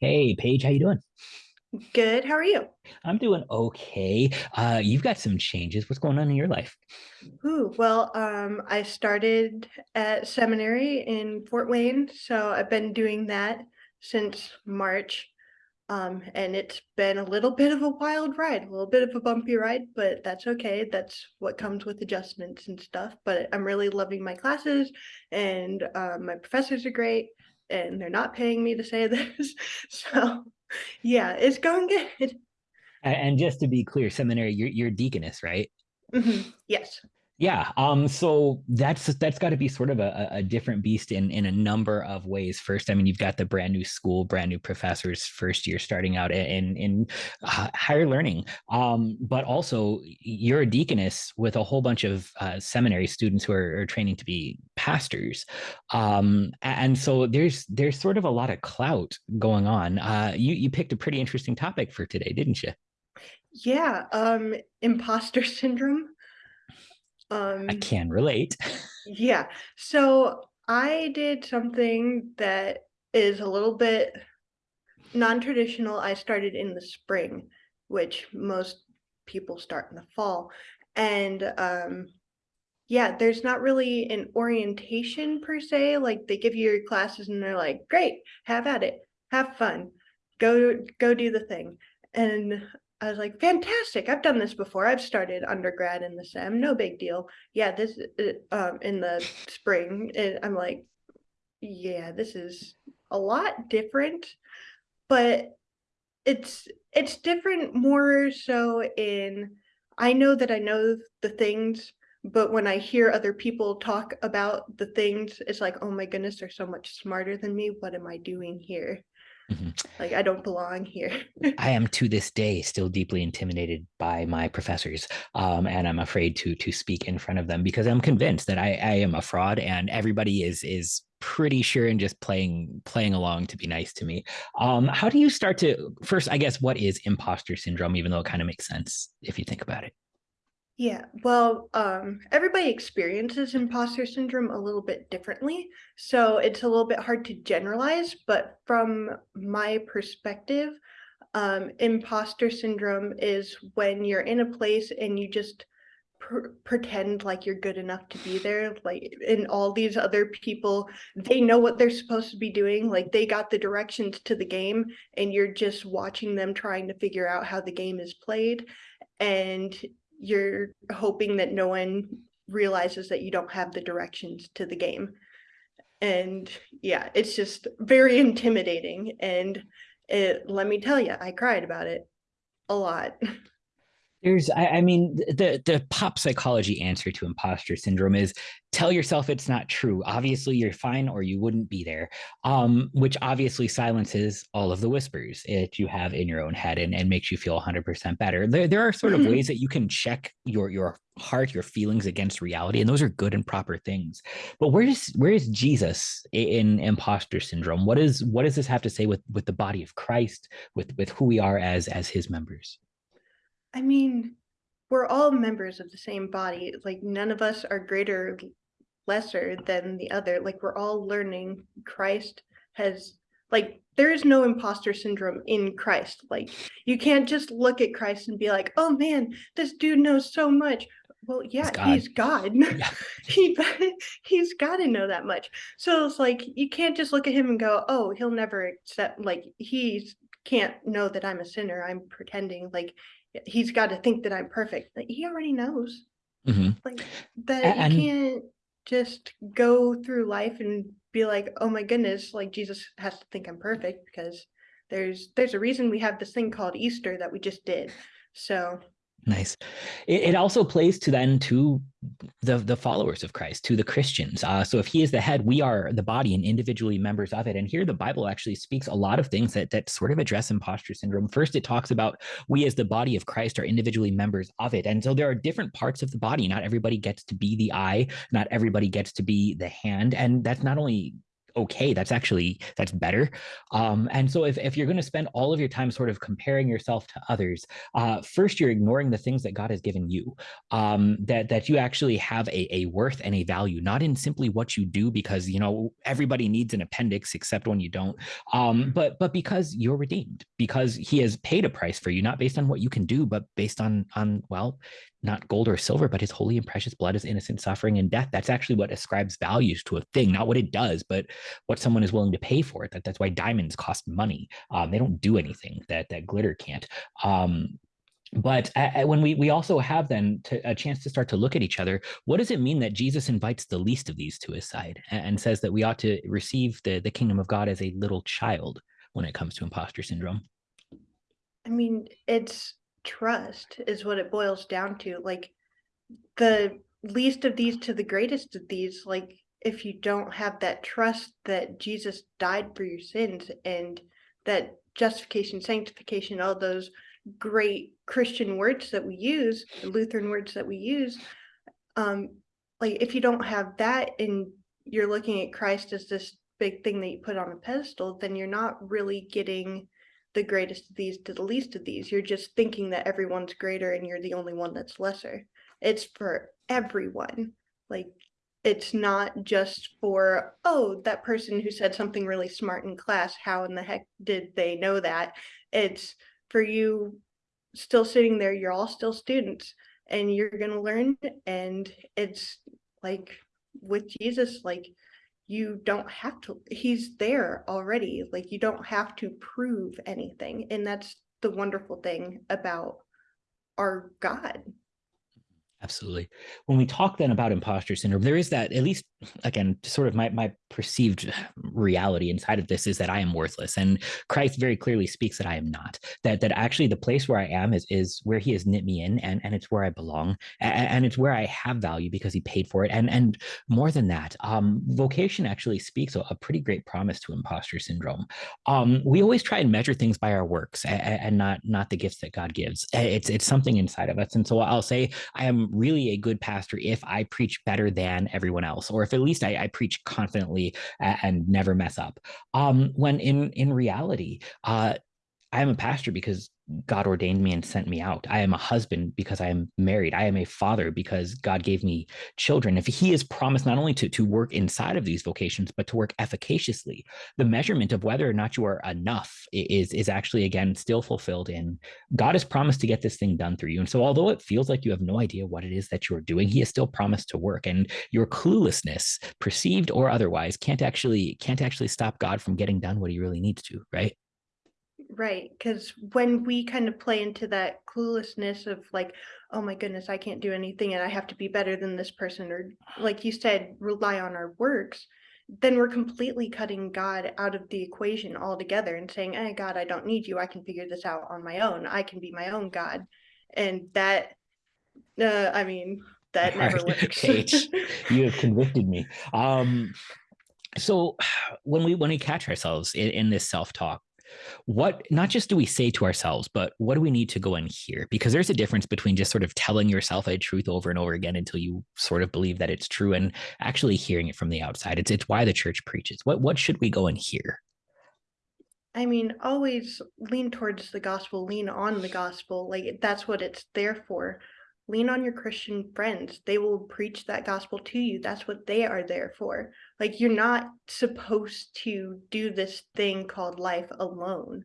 Hey, Paige, how you doing? Good. How are you? I'm doing okay. Uh, you've got some changes. What's going on in your life? Ooh, well, um, I started at seminary in Fort Wayne, so I've been doing that since March. Um, and it's been a little bit of a wild ride, a little bit of a bumpy ride, but that's okay. That's what comes with adjustments and stuff. But I'm really loving my classes, and uh, my professors are great, and they're not paying me to say this. So, yeah, it's going good. And just to be clear, seminary, you're you're deaconess, right? Mhm, Yes. Yeah. Um, so that's that's got to be sort of a, a different beast in in a number of ways. First, I mean, you've got the brand new school, brand new professors, first year starting out in in higher learning. Um, but also you're a deaconess with a whole bunch of uh, seminary students who are, are training to be pastors. Um, and so there's there's sort of a lot of clout going on. Uh, you you picked a pretty interesting topic for today, didn't you? Yeah, um, imposter syndrome. I Um, can relate. yeah. So I did something that is a little bit non-traditional. I started in the spring, which most people start in the fall. And um, yeah, there's not really an orientation per se. Like they give you your classes and they're like, great, have at it, have fun, go go do the thing. And I was like, fantastic, I've done this before. I've started undergrad in the SEM, no big deal. Yeah, this uh, um in the spring, I'm like, yeah, this is a lot different, but it's it's different more so in I know that I know the things, but when I hear other people talk about the things, it's like, oh my goodness, they're so much smarter than me. What am I doing here? Mhm. Like I don't belong here. I am to this day still deeply intimidated by my professors, um, and I'm afraid to to speak in front of them because I'm convinced that I, I am a fraud, and everybody is is pretty sure and just playing playing along to be nice to me. Um, how do you start to first? I guess what is imposter syndrome, even though it kind of makes sense if you think about it. Yeah, well, um, everybody experiences imposter syndrome a little bit differently, so it's a little bit hard to generalize, but from my perspective, um, imposter syndrome is when you're in a place and you just pr pretend like you're good enough to be there, like, and all these other people, they know what they're supposed to be doing, like, they got the directions to the game, and you're just watching them trying to figure out how the game is played, and you're hoping that no one realizes that you don't have the directions to the game. And yeah, it's just very intimidating. And it, let me tell you, I cried about it a lot. There's, I, I mean, the the pop psychology answer to imposter syndrome is tell yourself it's not true. Obviously, you're fine, or you wouldn't be there. Um, which obviously silences all of the whispers that you have in your own head and, and makes you feel 100% better. There, there are sort of ways that you can check your your heart, your feelings against reality, and those are good and proper things. But where is where is Jesus in imposter syndrome? What is what does this have to say with with the body of Christ, with with who we are as as His members? I mean, we're all members of the same body. Like none of us are greater, lesser than the other. Like we're all learning. Christ has like there is no imposter syndrome in Christ. Like you can't just look at Christ and be like, "Oh man, this dude knows so much." Well, He's yeah, God. he's God. Yeah. he he's got to know that much. So it's like you can't just look at him and go, "Oh, he'll never accept." Like he's can't know that I'm a sinner. I'm pretending like he's got to think that I'm perfect. Like, he already knows. Mhm. Like that you can't just go through life and be like, "Oh my goodness, like Jesus has to think I'm perfect," because there's there's a reason we have this thing called Easter that we just did. So, Nice. It, it also plays to then to the the followers of Christ, to the Christians. Uh, so if he is the head, we are the body and individually members of it. And here the Bible actually speaks a lot of things that that sort of address imposter syndrome. First, it talks about we as the body of Christ are individually members of it. And so there are different parts of the body. Not everybody gets to be the eye, not everybody gets to be the hand. And that's not only okay that's actually that's better. Um, and so if, if you're going to spend all of your time sort of comparing yourself to others uh, first you're ignoring the things that god has given you um, that that you actually have a, a worth and a value not in simply what you do because you know everybody needs an appendix except when you don't um, but but because you're redeemed because he has paid a price for you not based on what you can do but based on on well not gold or silver, but his holy and precious blood is innocent suffering and death. That's actually what ascribes values to a thing, not what it does, but what someone is willing to pay for it. That, that's why diamonds cost money. Um, they don't do anything that that glitter can't. Um, but uh, when we we also have then to, a chance to start to look at each other what does it mean that jesus invites the least of these to his side and, and says that we ought to receive the the kingdom of god as a little child when it comes to imposter syndrome i mean it's trust is what it boils down to. Like the least of these to the greatest of these, like if you don't have that trust that Jesus died for your sins and that justification, sanctification, all those great Christian words that we use, Lutheran words that we use, um, like if you don't have that and you're looking at Christ as this big thing that you put on a pedestal, then you're not really getting the greatest of these to the least of these. You're just thinking that everyone's greater and you're the only one that's lesser. It's for everyone. Like it's not just for, oh, that person who said something really smart in class, how in the heck did they know that? It's for you still sitting there, you're all still students and you're going to learn. And it's like with Jesus, like you don't have to he's there already like you don't have to prove anything and that's the wonderful thing about our god Absolutely. When we talk then about imposter syndrome, there is that, at least again, sort of my, my perceived reality inside of this is that I am worthless. And Christ very clearly speaks that I am not. That that actually the place where I am is is where he has knit me in and, and it's where I belong. And, and it's where I have value because he paid for it. And and more than that, um, vocation actually speaks a, a pretty great promise to imposter syndrome. Um, we always try and measure things by our works and, and not not the gifts that God gives. It's it's something inside of us. And so I'll say I am really a good pastor if I preach better than everyone else, or if at least I, I preach confidently and never mess up. Um, when in in reality, uh, I am a pastor because God ordained me and sent me out. I am a husband because I am married. I am a father because God gave me children. If He has promised not only to, to work inside of these vocations, but to work efficaciously, the measurement of whether or not you are enough is, is actually, again, still fulfilled in God has promised to get this thing done through you. And so, although it feels like you have no idea what it is that you're doing, He has still promised to work. And your cluelessness, perceived or otherwise, can't actually can't actually stop God from getting done what He really needs to, right? Right, because when we kind of play into that cluelessness of like, oh my goodness, I can't do anything and I have to be better than this person, or like you said, rely on our works, then we're completely cutting God out of the equation altogether and saying, hey, God, I don't need you. I can figure this out on my own. I can be my own God. And that, uh, I mean, that never works. Kate, you have convicted me. Um, so when we when we catch ourselves in, in this self-talk what not just do we say to ourselves but what do we need to go and hear because there's a difference between just sort of telling yourself a truth over and over again until you sort of believe that it's true and actually hearing it from the outside. It's it's why the church preaches. What what should we go and hear I mean, always lean towards the gospel, lean on the gospel. Like that's what it's there for lean on your Christian friends. They will preach that gospel to you. That's what they are there for. Like, you're not supposed to do this thing called life alone.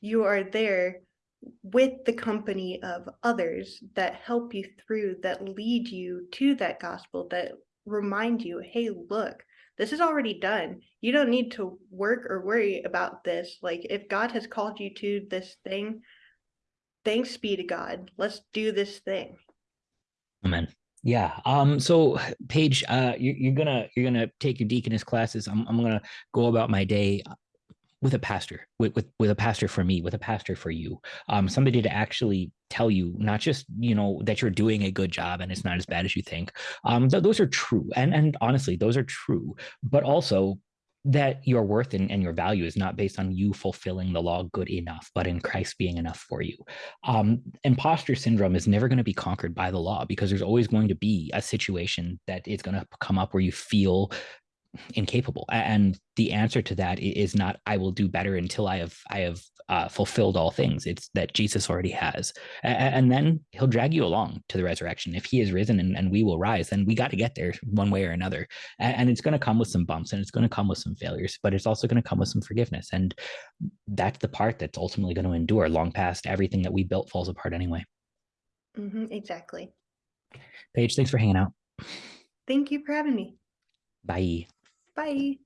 You are there with the company of others that help you through, that lead you to that gospel, that remind you, hey, look, this is already done. You don't need to work or worry about this. Like, if God has called you to this thing, thanks be to God. Let's do this thing. Amen. Yeah. Um, so Paige, uh, you, you're gonna you're gonna take your deaconess classes. I'm I'm gonna go about my day with a pastor, with, with with a pastor for me, with a pastor for you. Um, somebody to actually tell you not just you know that you're doing a good job and it's not as bad as you think. Um, th- those are true, and and honestly, those are true. But also that your worth and, and, your value is not based on you fulfilling the law good enough, but in Christ being enough for you. Um, imposter syndrome is never going to be conquered by the law because there's always going to be a situation that is going to come up where you feel incapable. And the answer to that is not I will do better until I have I have uh, fulfilled all things. It's that Jesus already has, and then He'll drag you along to the resurrection. If He is risen and, and we will rise, then we got to get there one way or another. And it's going to come with some bumps and it's going to come with some failures, but it's also going to come with some forgiveness. And that's the part that's ultimately going to endure long past everything that we built falls apart anyway. Mhm, exactly. Paige, thanks for hanging out. Thank you for having me. Bye. Bye.